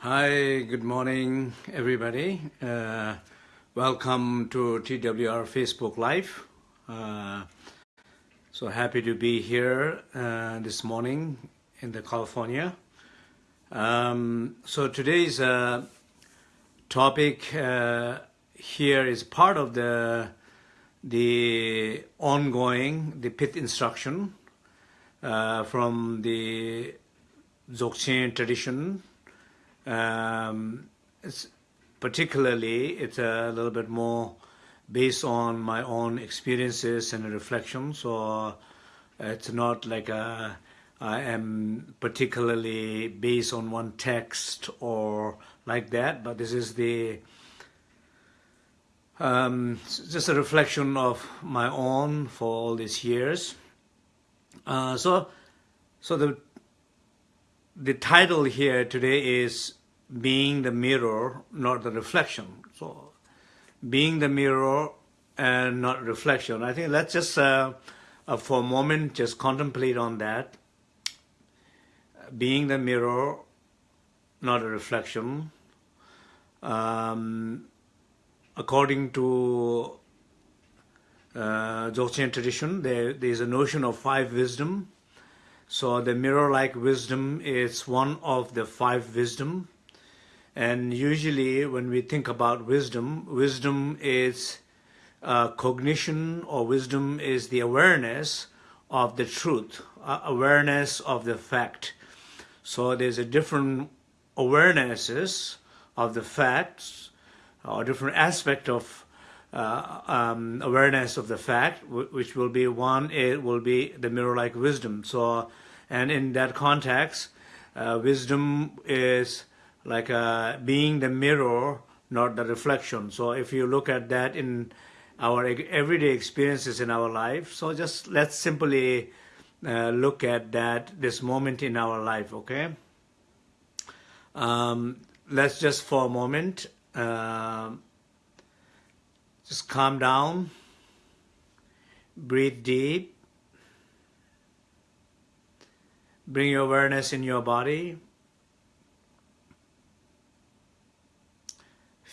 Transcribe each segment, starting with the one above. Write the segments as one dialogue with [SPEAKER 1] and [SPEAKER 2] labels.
[SPEAKER 1] Hi, good morning, everybody. Uh, welcome to TWR Facebook Live. Uh, so happy to be here uh, this morning in the California. Um, so today's uh, topic uh, here is part of the the ongoing the pith instruction uh, from the Dzogchen tradition um, it's particularly, it's a little bit more based on my own experiences and reflections. So it's not like a, I am particularly based on one text or like that, but this is the um, just a reflection of my own for all these years. Uh, so, so the the title here today is being the mirror, not the reflection. So being the mirror and not reflection. I think let's just, uh, uh, for a moment, just contemplate on that. Being the mirror, not a reflection. Um, according to uh, Dzogchen tradition, there, there is a notion of five wisdom. So the mirror-like wisdom is one of the five wisdom and usually when we think about wisdom, wisdom is uh, cognition or wisdom is the awareness of the truth, uh, awareness of the fact. So there's a different awarenesses of the facts or different aspect of uh, um, awareness of the fact, which will be one, it will be the mirror-like wisdom. So, and in that context, uh, wisdom is like uh, being the mirror, not the reflection. So if you look at that in our everyday experiences in our life, so just let's simply uh, look at that, this moment in our life, okay? Um, let's just for a moment, uh, just calm down, breathe deep, bring your awareness in your body,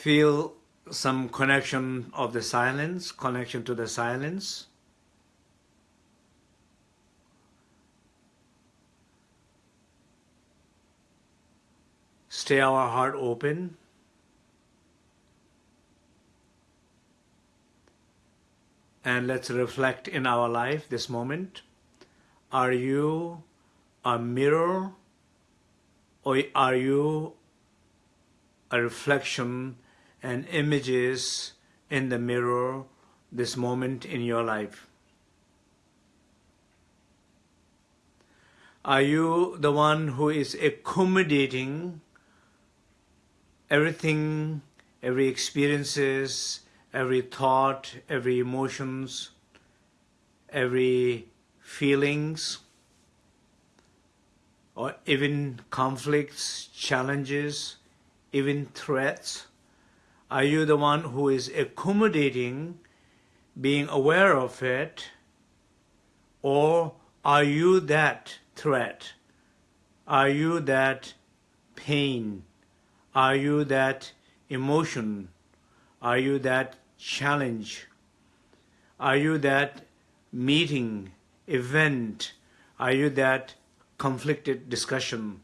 [SPEAKER 1] feel some connection of the silence, connection to the silence. Stay our heart open. And let's reflect in our life this moment. Are you a mirror or are you a reflection and images in the mirror this moment in your life? Are you the one who is accommodating everything, every experiences, every thought, every emotions, every feelings, or even conflicts, challenges, even threats? Are you the one who is accommodating, being aware of it, or are you that threat? Are you that pain? Are you that emotion? Are you that challenge? Are you that meeting, event? Are you that conflicted discussion?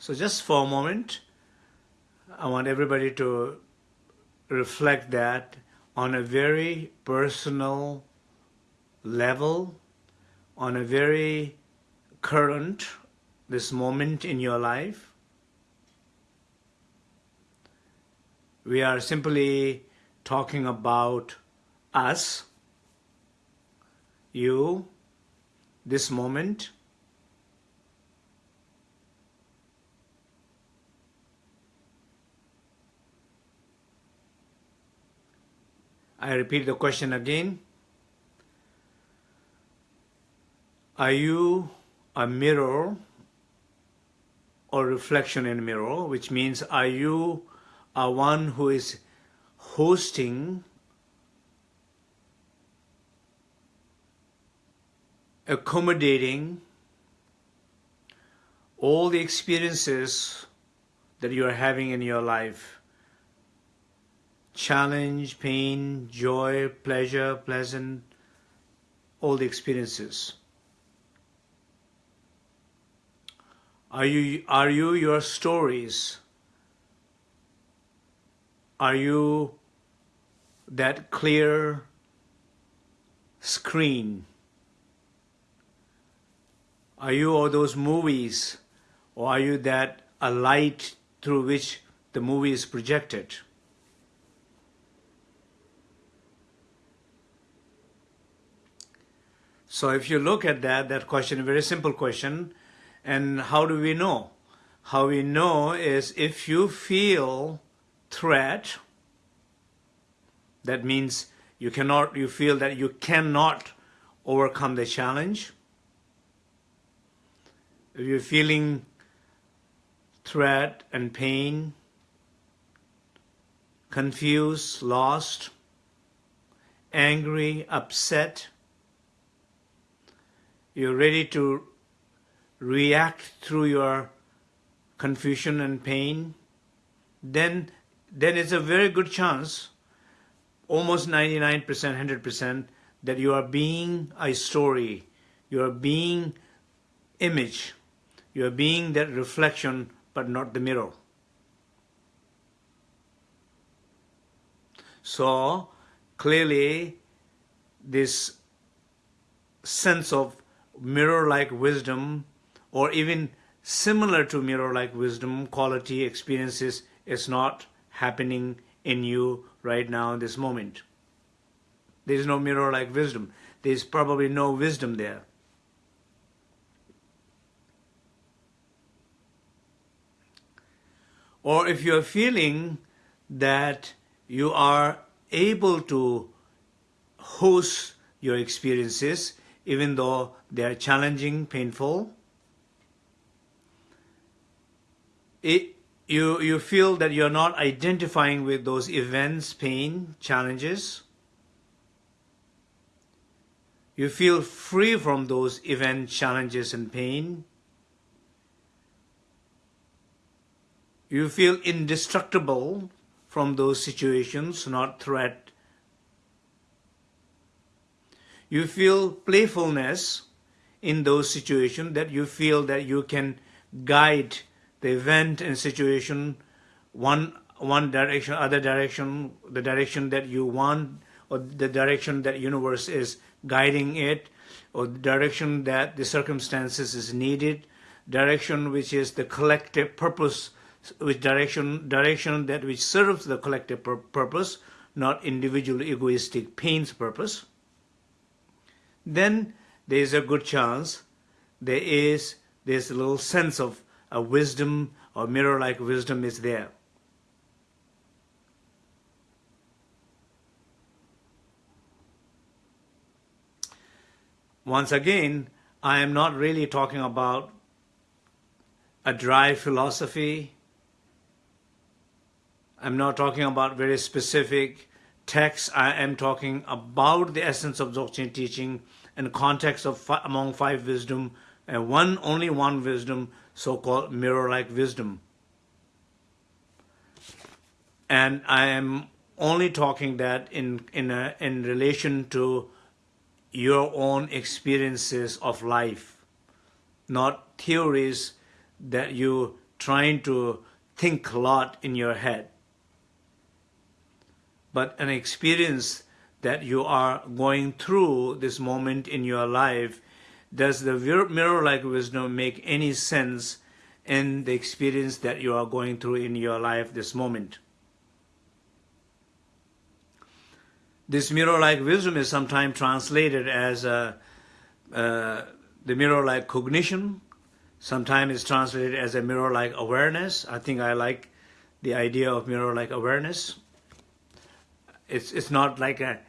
[SPEAKER 1] So just for a moment, I want everybody to reflect that on a very personal level, on a very current, this moment in your life. We are simply talking about us, you, this moment, I repeat the question again. Are you a mirror or reflection in a mirror, which means are you a one who is hosting accommodating all the experiences that you are having in your life challenge, pain, joy, pleasure, pleasant, all the experiences. Are you, are you your stories? Are you that clear screen? Are you all those movies? Or are you that a light through which the movie is projected? So if you look at that, that question, a very simple question, and how do we know? How we know is if you feel threat, that means you cannot, you feel that you cannot overcome the challenge. If you're feeling threat and pain, confused, lost, angry, upset, you're ready to react through your confusion and pain, then, then it's a very good chance, almost 99%, 100%, that you are being a story, you are being image, you are being that reflection, but not the mirror. So, clearly, this sense of mirror-like wisdom or even similar to mirror-like wisdom quality experiences is not happening in you right now in this moment. There is no mirror-like wisdom. There is probably no wisdom there. Or if you are feeling that you are able to host your experiences, even though they are challenging, painful, it, you, you feel that you're not identifying with those events, pain, challenges. You feel free from those event challenges and pain. You feel indestructible from those situations, not threat. You feel playfulness in those situations that you feel that you can guide the event and situation one one direction other direction the direction that you want or the direction that universe is guiding it or the direction that the circumstances is needed direction which is the collective purpose which direction direction that which serves the collective pur purpose not individual egoistic pain's purpose then there is a good chance there is this little sense of a wisdom or mirror-like wisdom is there. Once again, I am not really talking about a dry philosophy. I'm not talking about very specific texts. I am talking about the essence of Dzogchen teaching in context of among five wisdom and one only one wisdom so-called mirror-like wisdom. And I am only talking that in, in, a, in relation to your own experiences of life, not theories that you trying to think a lot in your head, but an experience that you are going through this moment in your life does the mirror-like wisdom make any sense in the experience that you are going through in your life this moment? This mirror-like wisdom is sometimes translated as uh, uh, the mirror-like cognition. Sometimes it's translated as a mirror-like awareness. I think I like the idea of mirror-like awareness. It's, it's not like a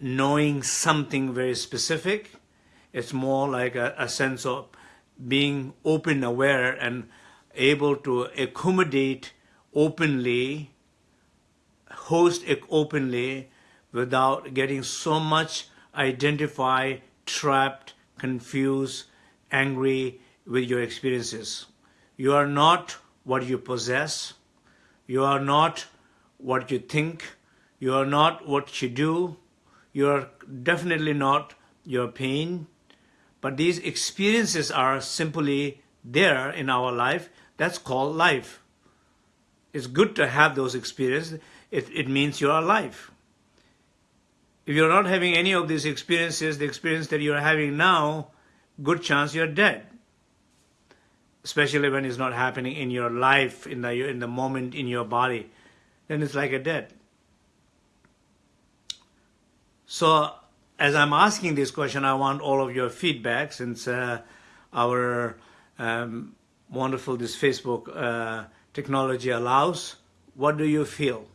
[SPEAKER 1] knowing something very specific it's more like a, a sense of being open, aware, and able to accommodate openly, host openly, without getting so much identified, trapped, confused, angry with your experiences. You are not what you possess. You are not what you think. You are not what you do. You are definitely not your pain. But these experiences are simply there in our life. That's called life. It's good to have those experiences. It, it means you are alive. If you're not having any of these experiences, the experience that you're having now, good chance you're dead. Especially when it's not happening in your life, in the, in the moment in your body, then it's like a dead. So as I'm asking this question, I want all of your feedback since uh, our um, wonderful this Facebook uh, technology allows. What do you feel?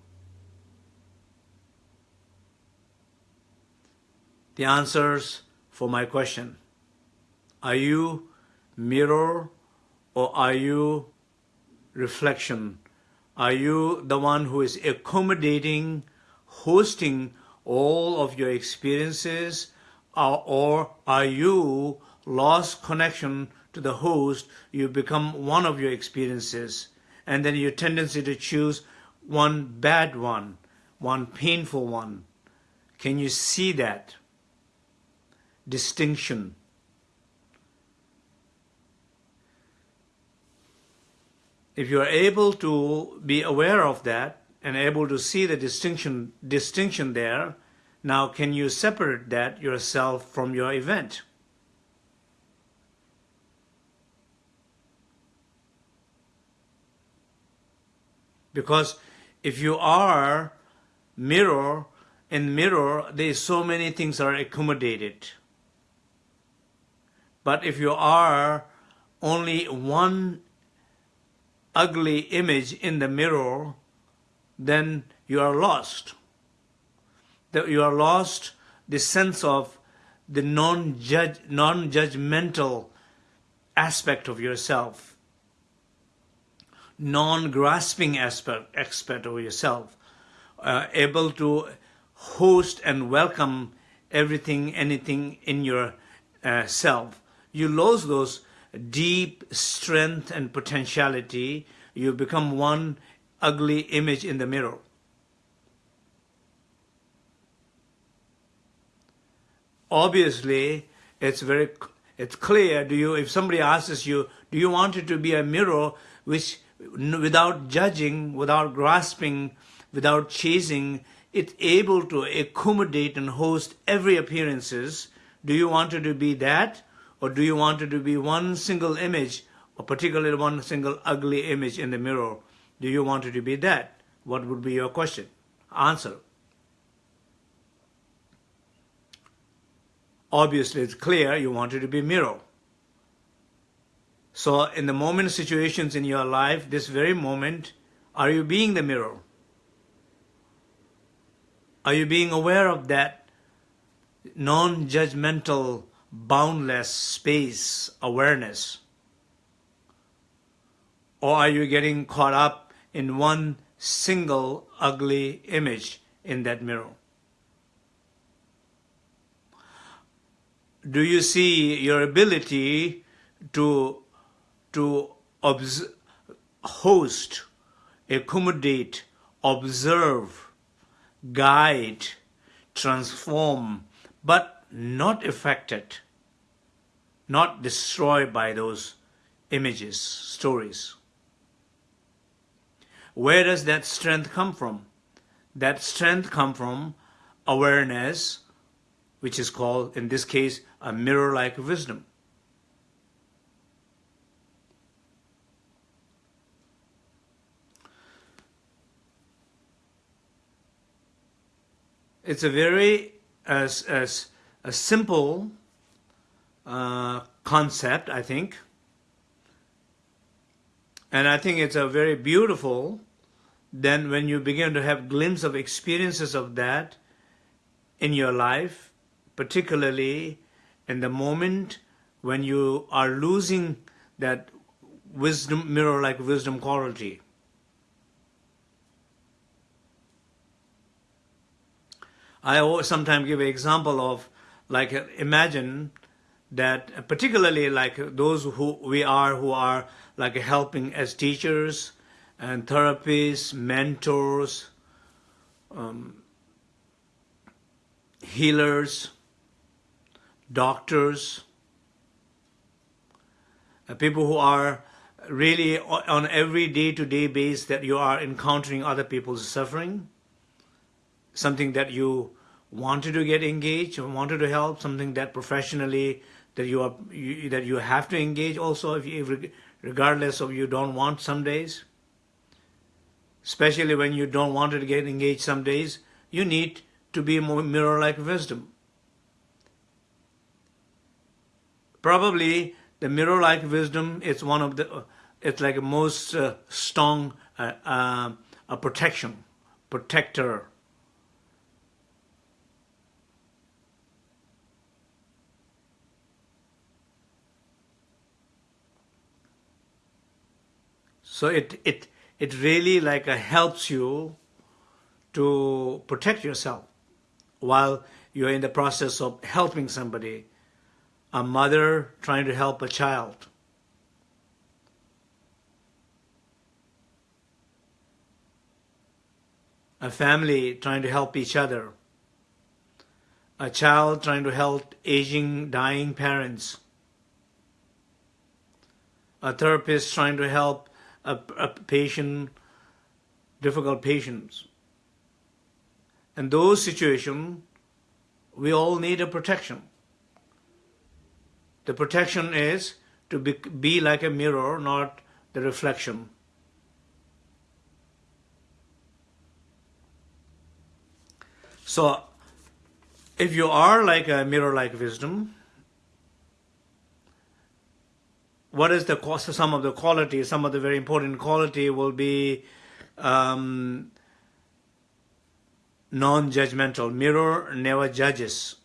[SPEAKER 1] The answers for my question. Are you mirror or are you reflection? Are you the one who is accommodating, hosting all of your experiences or are you lost connection to the host, you become one of your experiences and then your tendency to choose one bad one, one painful one. Can you see that distinction? If you are able to be aware of that, and able to see the distinction distinction there now can you separate that yourself from your event? Because if you are mirror in mirror there so many things are accommodated. But if you are only one ugly image in the mirror then you are lost. That you are lost the sense of the non-judge, non-judgmental aspect of yourself, non-grasping aspect, aspect of yourself, uh, able to host and welcome everything, anything in your uh, self. You lose those deep strength and potentiality. You become one ugly image in the mirror. Obviously, it's very it's clear. Do you, if somebody asks you, do you want it to be a mirror which, without judging, without grasping, without chasing, it's able to accommodate and host every appearances? Do you want it to be that, or do you want it to be one single image, or particularly one single ugly image in the mirror? Do you want it to be that? What would be your question? Answer. Obviously, it's clear you want it to be mirror. So in the moment situations in your life, this very moment, are you being the mirror? Are you being aware of that non-judgmental, boundless space awareness? Or are you getting caught up in one single ugly image in that mirror. Do you see your ability to, to host, accommodate, observe, guide, transform, but not affected, not destroyed by those images, stories? Where does that strength come from? That strength come from awareness, which is called, in this case, a mirror-like wisdom. It's a very as, as a simple uh, concept, I think. And I think it's a very beautiful, then when you begin to have glimpse of experiences of that in your life, particularly in the moment when you are losing that wisdom, mirror-like wisdom quality. I sometimes give an example of, like, imagine that particularly like those who we are who are like helping as teachers and therapists, mentors, um, healers, doctors, uh, people who are really on every day-to-day -day basis that you are encountering other people's suffering, something that you wanted to get engaged, wanted to help, something that professionally that you are you, that you have to engage also if you, regardless of you don't want some days especially when you don't want to get engaged some days you need to be more mirror like wisdom. Probably the mirror like wisdom is one of the it's like a most uh, strong uh, uh, a protection protector So it, it, it really like uh, helps you to protect yourself while you're in the process of helping somebody. A mother trying to help a child. A family trying to help each other. A child trying to help aging, dying parents. A therapist trying to help a, a patient, difficult patients. In those situations, we all need a protection. The protection is to be, be like a mirror, not the reflection. So, if you are like a mirror-like wisdom, what is the cost some of the quality some of the very important quality will be um, non-judgmental mirror never judges.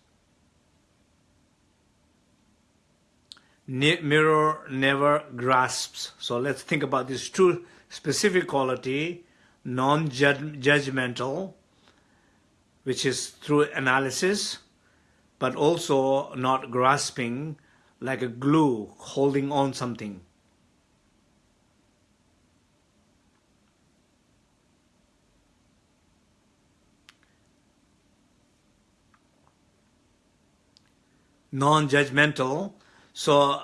[SPEAKER 1] Mirror never grasps. So let's think about these two specific quality non-judgmental which is through analysis but also not grasping like a glue holding on something. Non-judgmental. So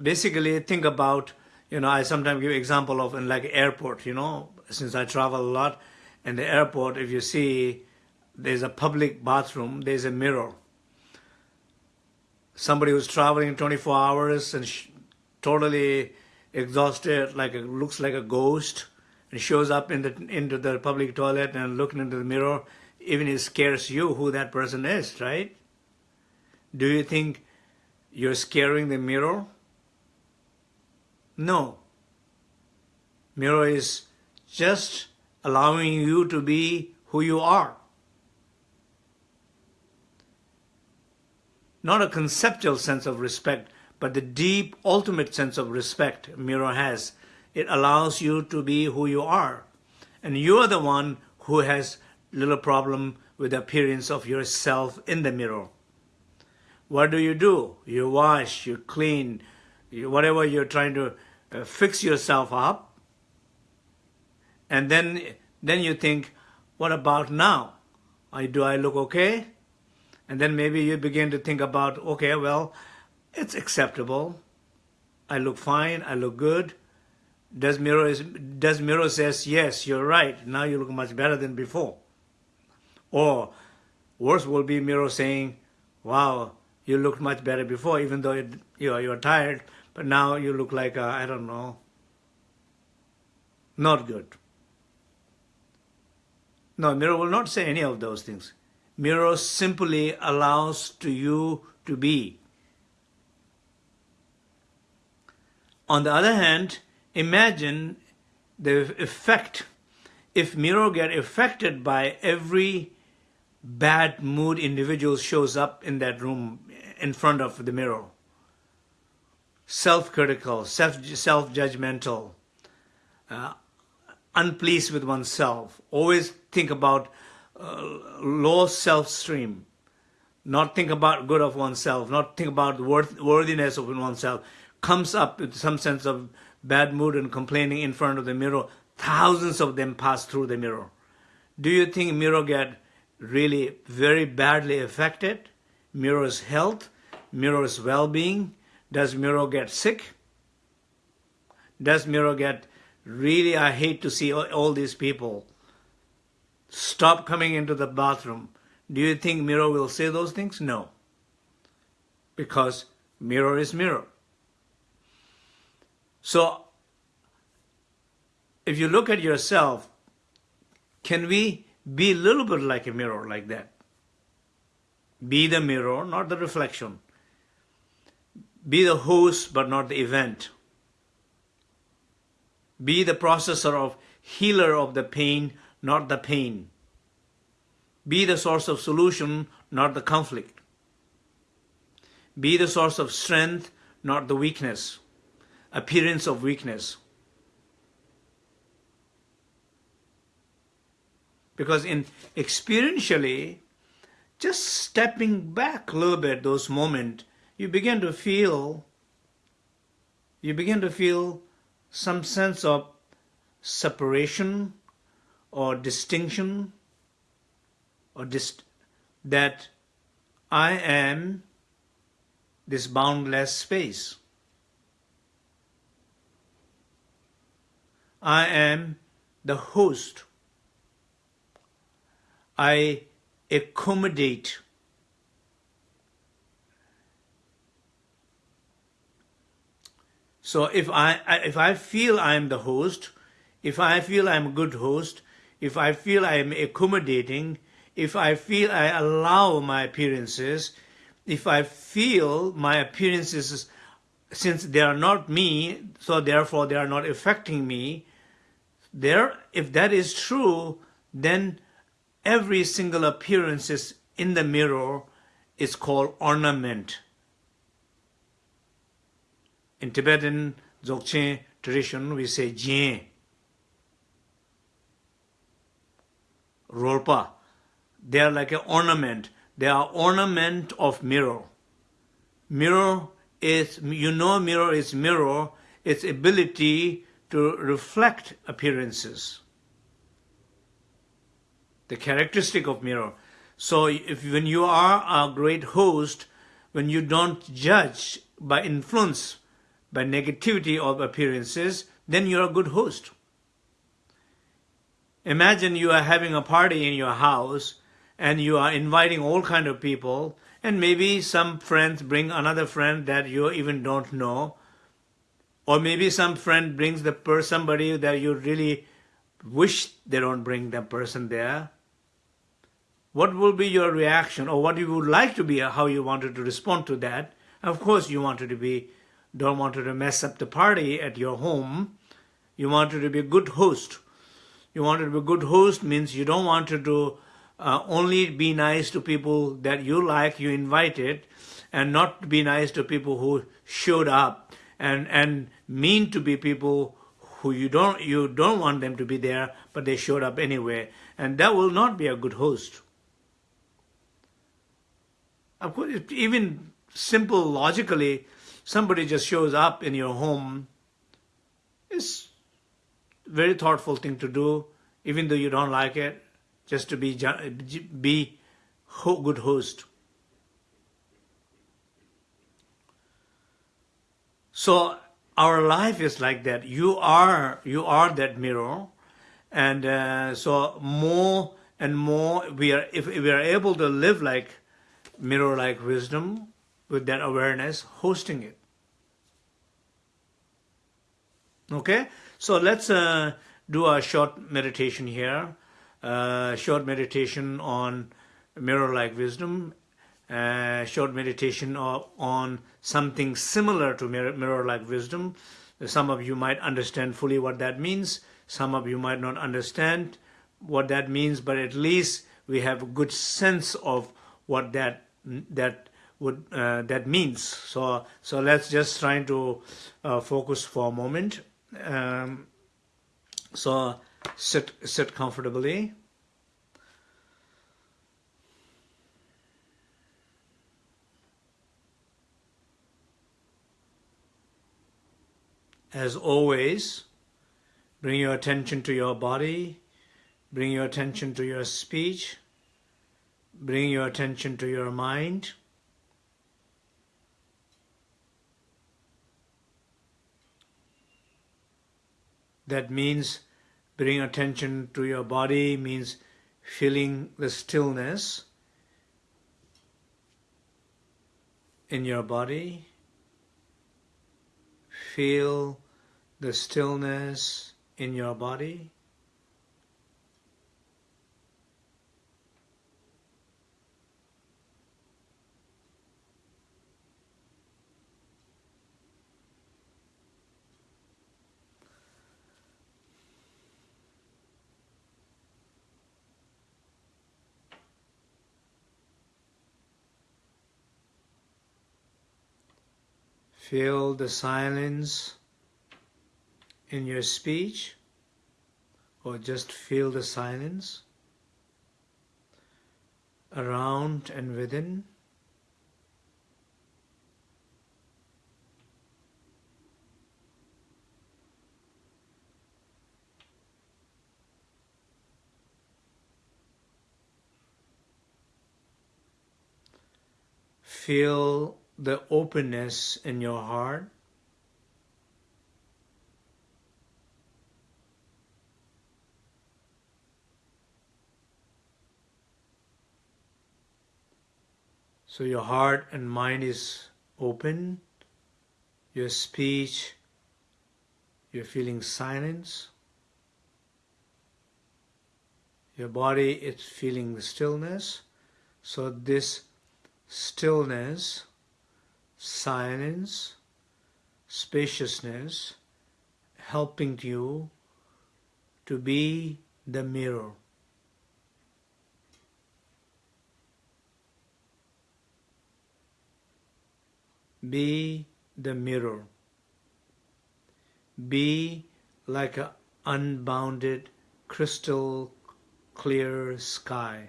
[SPEAKER 1] basically think about, you know, I sometimes give example of in like airport, you know, since I travel a lot, in the airport, if you see there's a public bathroom, there's a mirror somebody who's traveling 24 hours and totally exhausted, like it looks like a ghost, and shows up in the into the public toilet and looking into the mirror, even it scares you who that person is, right? Do you think you're scaring the mirror? No. Mirror is just allowing you to be who you are. Not a conceptual sense of respect, but the deep, ultimate sense of respect mirror has. It allows you to be who you are. And you are the one who has little problem with the appearance of yourself in the mirror. What do you do? You wash, you clean, you, whatever you're trying to uh, fix yourself up. And then, then you think, what about now? I, do I look okay? And then maybe you begin to think about, okay, well, it's acceptable. I look fine. I look good. Does Miro, is, does Miro says, yes, you're right. Now you look much better than before. Or worse will be Miro saying, wow, you looked much better before, even though it, you know, you're tired, but now you look like, I don't know, not good. No, Miro will not say any of those things mirror simply allows to you to be. On the other hand, imagine the effect if mirror get affected by every bad mood individual shows up in that room in front of the mirror. Self-critical, self-judgmental, uh, unpleased with oneself, always think about low self-stream, not think about good of oneself, not think about the worth, worthiness of oneself, comes up with some sense of bad mood and complaining in front of the mirror, thousands of them pass through the mirror. Do you think mirror get really very badly affected? Mirror's health, mirror's well-being? Does mirror get sick? Does mirror get really, I hate to see all, all these people stop coming into the bathroom. Do you think mirror will say those things? No. Because mirror is mirror. So, if you look at yourself, can we be a little bit like a mirror like that? Be the mirror, not the reflection. Be the host, but not the event. Be the processor of healer of the pain, not the pain. Be the source of solution, not the conflict. Be the source of strength, not the weakness, appearance of weakness. Because in experientially, just stepping back a little bit, those moments, you begin to feel, you begin to feel some sense of separation or distinction or dist that I am this boundless space. I am the host. I accommodate So if I, if I feel I'm the host, if I feel I'm a good host, if I feel I'm accommodating, if I feel I allow my appearances, if I feel my appearances, since they are not me, so therefore they are not affecting me, there, if that is true, then every single appearance in the mirror is called ornament. In Tibetan Dzogchen tradition, we say Jien, Rolpa. They are like an ornament. They are ornament of mirror. Mirror is, you know mirror is mirror, its ability to reflect appearances. The characteristic of mirror. So if when you are a great host, when you don't judge by influence, by negativity of appearances, then you're a good host. Imagine you are having a party in your house and you are inviting all kind of people and maybe some friends bring another friend that you even don't know or maybe some friend brings the person somebody that you really wish they don't bring that person there what will be your reaction or what you would like to be uh, how you wanted to respond to that of course you wanted to be don't want to mess up the party at your home. You wanted to be a good host. You wanted to be a good host means you don't want to uh, only be nice to people that you like, you invited, and not be nice to people who showed up, and and mean to be people who you don't you don't want them to be there, but they showed up anyway, and that will not be a good host. Of course, even simple logically, somebody just shows up in your home, it's very thoughtful thing to do, even though you don't like it, just to be be good host. So our life is like that. You are you are that mirror, and uh, so more and more we are if we are able to live like mirror like wisdom with that awareness hosting it. Okay, so let's uh, do a short meditation here. Uh, short meditation on mirror-like wisdom. Uh, short meditation on something similar to mirror-like wisdom. Some of you might understand fully what that means. Some of you might not understand what that means, but at least we have a good sense of what that that would uh, that means. So so let's just try to uh, focus for a moment. Um, so sit, sit comfortably. As always, bring your attention to your body, bring your attention to your speech, bring your attention to your mind. That means bring attention to your body means feeling the stillness in your body. Feel the stillness in your body. Feel the silence in your speech or just feel the silence around and within. Feel the openness in your heart. So your heart and mind is open, your speech, you're feeling silence, your body is feeling stillness. So this stillness silence, spaciousness, helping you to be the mirror. Be the mirror. Be like an unbounded crystal clear sky.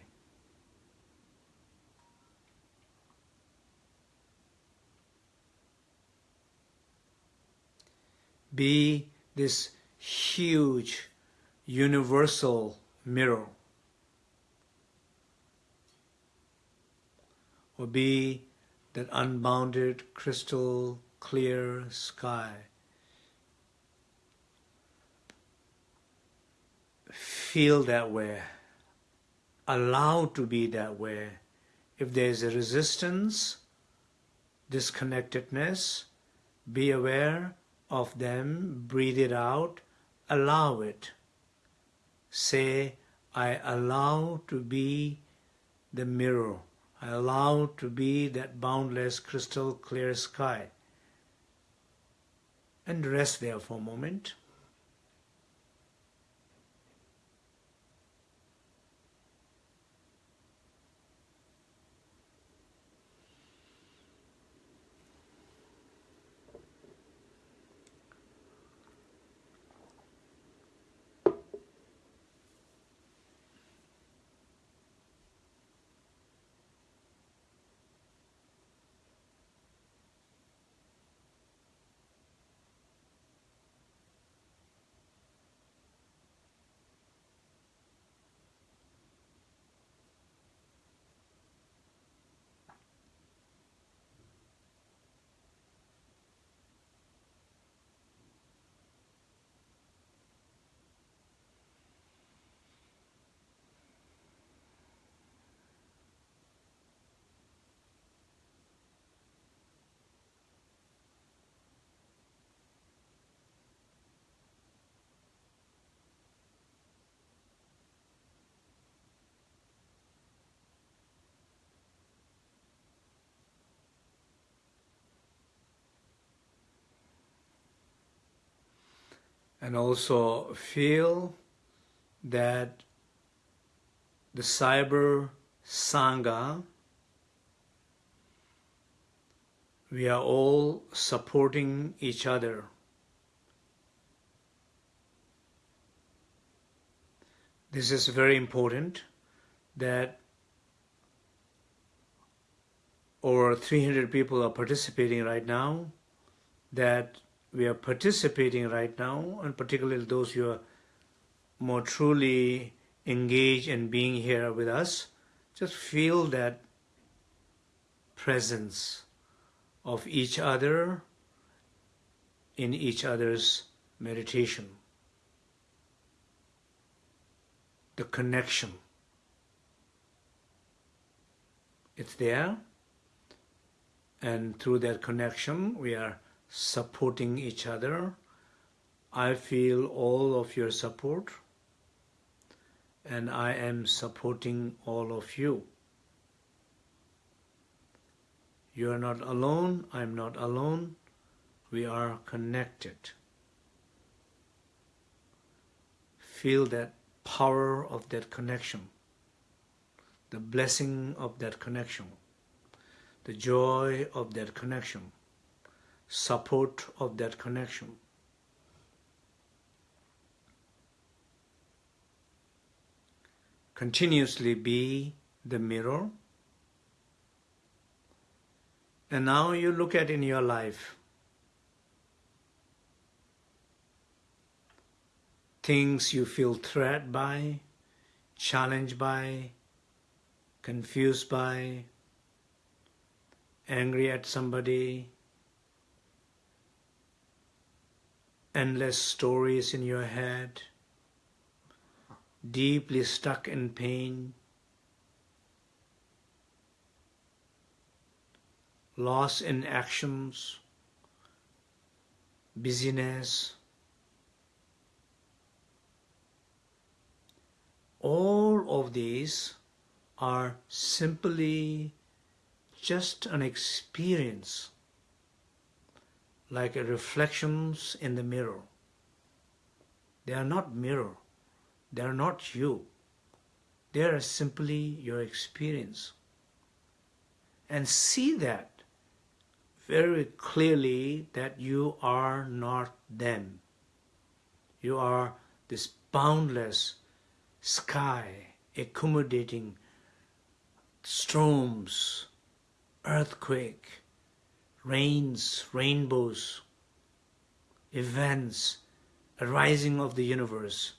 [SPEAKER 1] Be this huge universal mirror or be that unbounded crystal clear sky. Feel that way. Allow to be that way. If there is a resistance, disconnectedness, be aware of them, breathe it out, allow it. Say, I allow to be the mirror. I allow to be that boundless crystal clear sky. And rest there for a moment. And also feel that the cyber sangha we are all supporting each other. This is very important that over 300 people are participating right now that we are participating right now, and particularly those who are more truly engaged in being here with us, just feel that presence of each other in each other's meditation. The connection. It's there, and through that connection, we are supporting each other. I feel all of your support, and I am supporting all of you. You are not alone, I am not alone. We are connected. Feel that power of that connection, the blessing of that connection, the joy of that connection, support of that connection. Continuously be the mirror and now you look at in your life things you feel threatened by, challenged by, confused by, angry at somebody, endless stories in your head, deeply stuck in pain, loss in actions, busyness, all of these are simply just an experience like reflections in the mirror. They are not mirror. They are not you. They are simply your experience. And see that very clearly that you are not them. You are this boundless sky accommodating storms, earthquake, rains, rainbows, events, arising of the universe,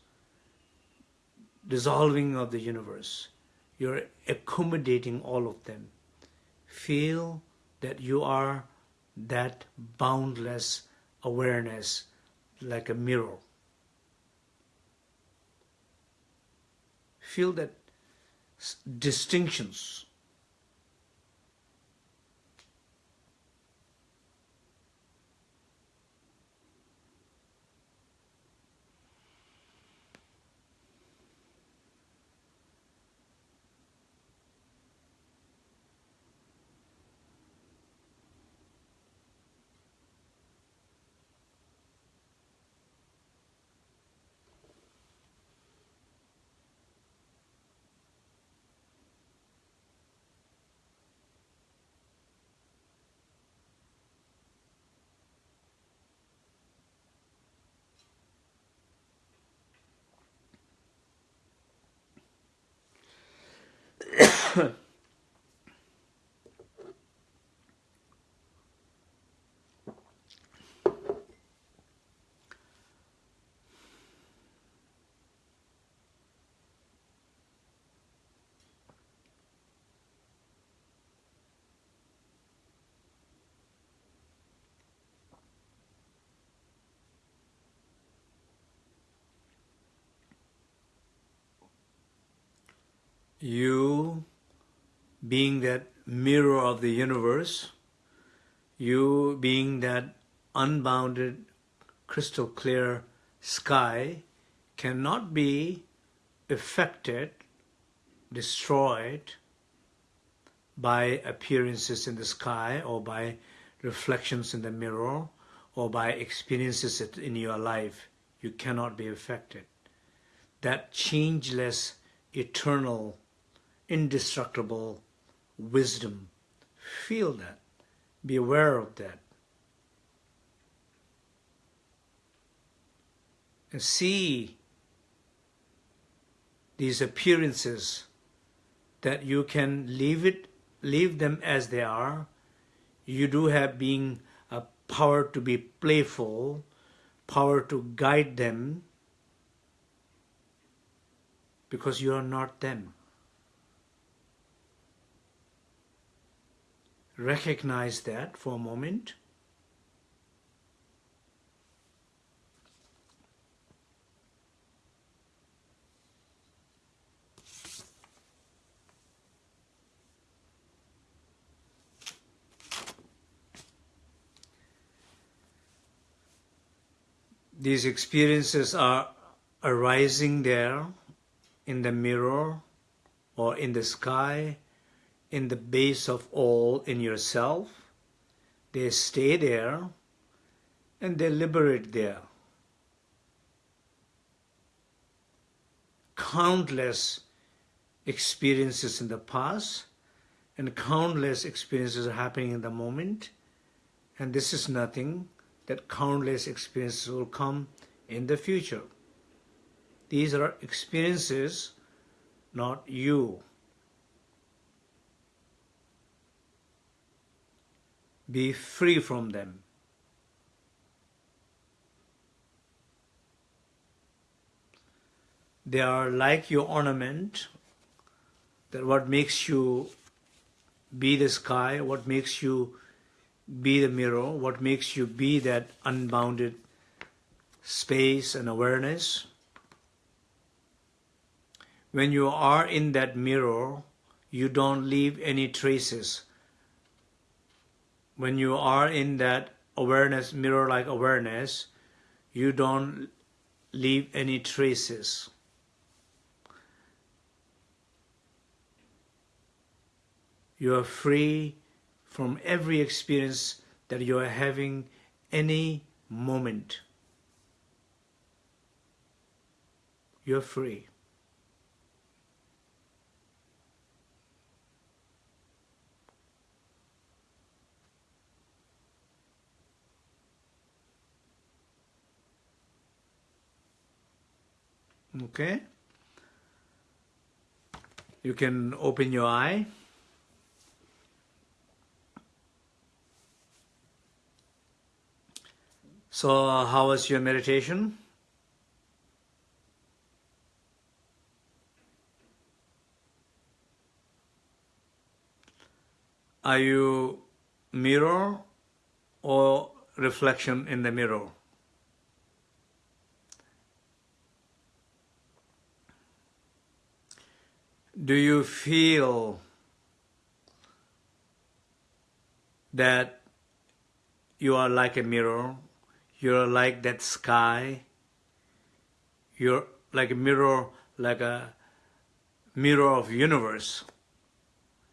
[SPEAKER 1] dissolving of the universe. You're accommodating all of them. Feel that you are that boundless awareness like a mirror. Feel that distinctions you being that mirror of the universe, you being that unbounded, crystal clear sky cannot be affected, destroyed by appearances in the sky or by reflections in the mirror or by experiences in your life. You cannot be affected. That changeless, eternal indestructible wisdom. Feel that. Be aware of that. And see these appearances that you can leave it leave them as they are. You do have being a power to be playful, power to guide them, because you are not them. Recognize that for a moment. these experiences are arising there in the mirror or in the sky, in the base of all in yourself. They stay there and they liberate there. Countless experiences in the past and countless experiences are happening in the moment and this is nothing that countless experiences will come in the future. These are experiences, not you. Be free from them. They are like your ornament, that what makes you be the sky, what makes you be the mirror, what makes you be that unbounded space and awareness. When you are in that mirror, you don't leave any traces. When you are in that awareness, mirror-like awareness, you don't leave any traces. You are free from every experience that you are having any moment. You're free. Okay? You can open your eye. So, how was your meditation? Are you mirror or reflection in the mirror? Do you feel that you are like a mirror you're like that sky. You're like a mirror, like a mirror of universe.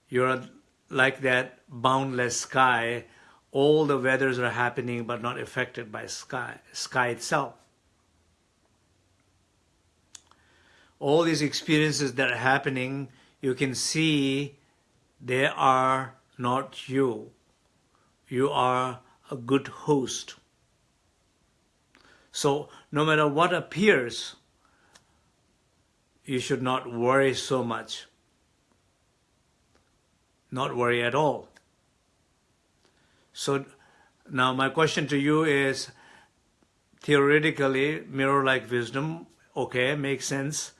[SPEAKER 1] You're like that boundless sky. All the weathers are happening but not affected by sky, sky itself. All these experiences that are happening, you can see they are not you. You are a good host. So no matter what appears, you should not worry so much. Not worry at all. So now my question to you is, theoretically, mirror-like wisdom, okay, makes sense.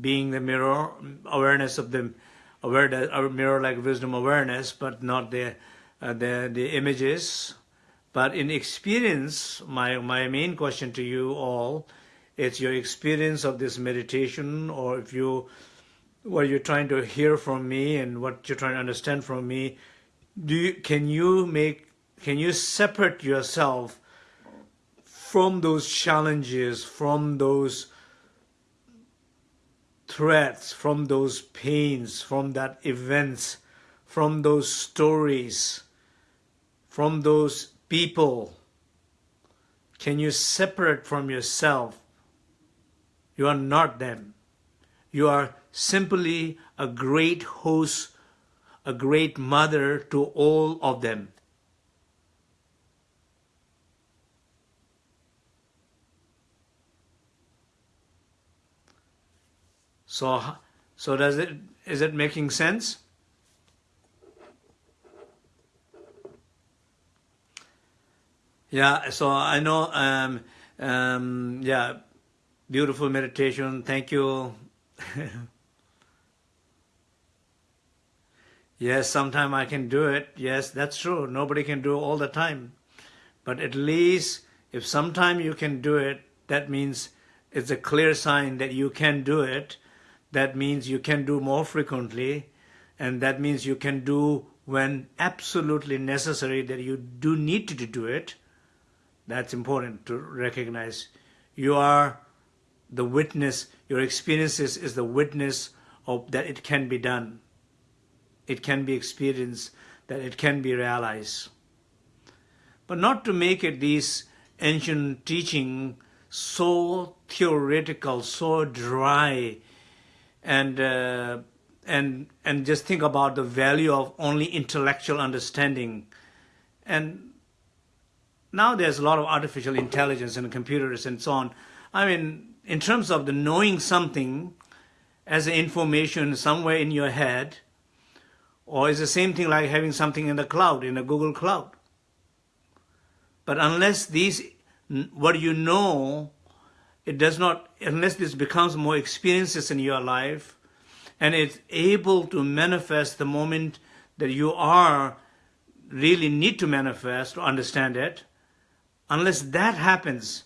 [SPEAKER 1] Being the mirror, awareness of the awareness, mirror-like wisdom awareness, but not the uh, the the images. But in experience, my, my main question to you all, it's your experience of this meditation or if you, what you're trying to hear from me and what you're trying to understand from me, do you, can you make, can you separate yourself from those challenges, from those threats, from those pains, from that events, from those stories, from those people can you separate from yourself? You are not them. You are simply a great host, a great mother to all of them. So, so does it, is it making sense? Yeah, so I know, um, um, yeah, beautiful meditation. Thank you. yes, sometime I can do it. Yes, that's true. Nobody can do all the time. But at least if sometime you can do it, that means it's a clear sign that you can do it. That means you can do more frequently. And that means you can do when absolutely necessary that you do need to do it. That's important to recognize. You are the witness, your experiences is the witness of that it can be done. It can be experienced, that it can be realized. But not to make it these ancient teaching so theoretical, so dry, and uh, and and just think about the value of only intellectual understanding. And now there's a lot of artificial intelligence and computers and so on. I mean, in terms of the knowing something as information somewhere in your head, or is the same thing like having something in the cloud, in a Google Cloud. But unless these, what you know, it does not, unless this becomes more experiences in your life, and it's able to manifest the moment that you are really need to manifest to understand it, unless that happens,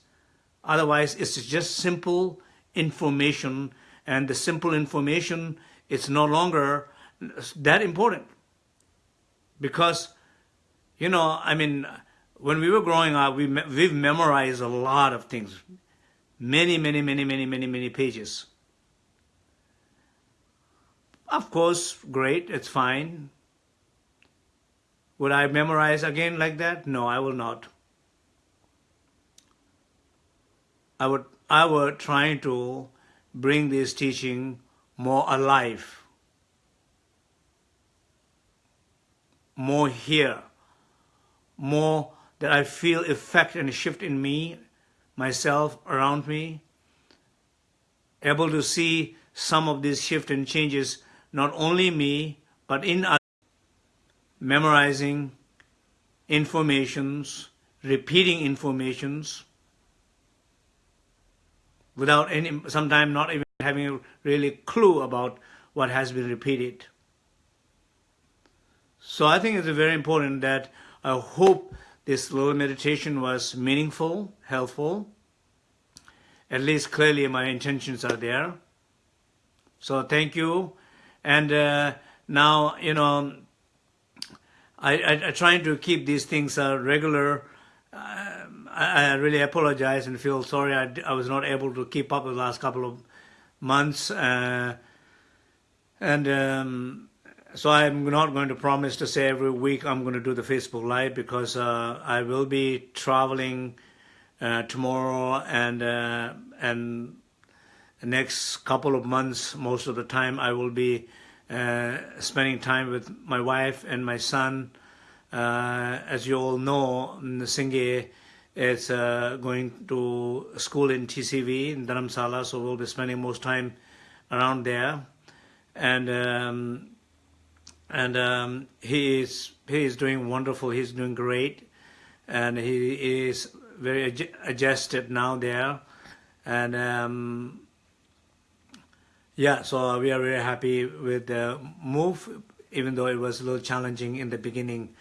[SPEAKER 1] otherwise it's just simple information, and the simple information is no longer that important. Because, you know, I mean, when we were growing up, we we've memorized a lot of things, many, many, many, many, many, many pages. Of course, great, it's fine. Would I memorize again like that? No, I will not. I would, I would try to bring this teaching more alive, more here, more that I feel effect and shift in me, myself, around me, able to see some of these shift and changes, not only me, but in others, memorizing informations, repeating informations, without any, sometimes not even having a really clue about what has been repeated. So I think it's very important that I hope this little meditation was meaningful, helpful. At least clearly my intentions are there. So thank you. And uh, now, you know, I, I, I trying to keep these things uh, regular. Uh, I, I, really apologize and feel sorry I, I was not able to keep up the last couple of months. Uh, and um, so I'm not going to promise to say every week I'm going to do the Facebook Live because uh, I will be traveling uh, tomorrow and uh, and next couple of months. Most of the time I will be uh, spending time with my wife and my son. Uh, as you all know, Singye is uh, going to school in TCV in Dharamsala, so we'll be spending most time around there. And um, and um, he is he is doing wonderful. He's doing great, and he is very adjusted now there, and um, yeah, so we are very happy with the move, even though it was a little challenging in the beginning.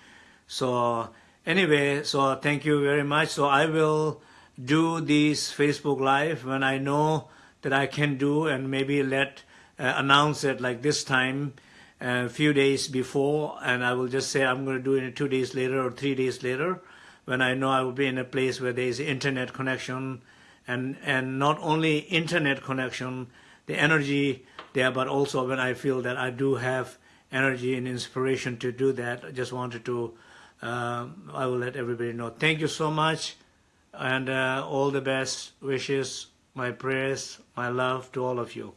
[SPEAKER 1] So anyway, so thank you very much. So I will do this Facebook Live when I know that I can do, and maybe let uh, announce it like this time a few days before and I will just say I'm going to do it two days later or three days later when I know I will be in a place where there is internet connection and, and not only internet connection, the energy there, but also when I feel that I do have energy and inspiration to do that. I just wanted to, uh, I will let everybody know. Thank you so much and uh, all the best wishes, my prayers, my love to all of you.